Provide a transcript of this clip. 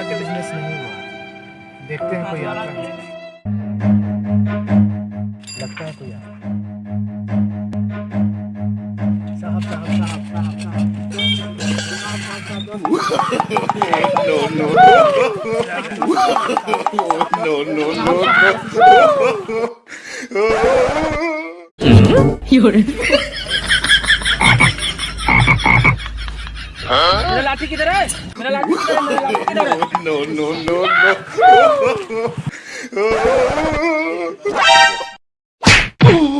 आज बिज़नेस नहीं हुआ। देखते हैं कोई आता है। लगता है कोई आता साहब साहब साहब साहब। मेरा लाठी किधर है? मेरा लाठी किधर है? मेरा लाठी किधर है? No, no, no. Oh.